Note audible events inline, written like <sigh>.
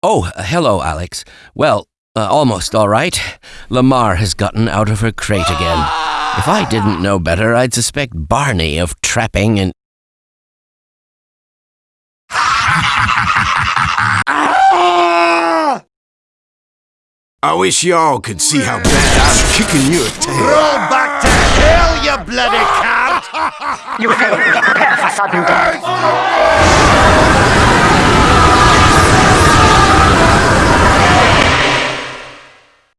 Oh, uh, hello, Alex. Well, uh, almost all right. Lamar has gotten out of her crate again. If I didn't know better, I'd suspect Barney of trapping and. <laughs> I wish y'all could see how bad I'm kicking your tail. Roll back to hell, you bloody cat! You failed. Prepare for sudden death.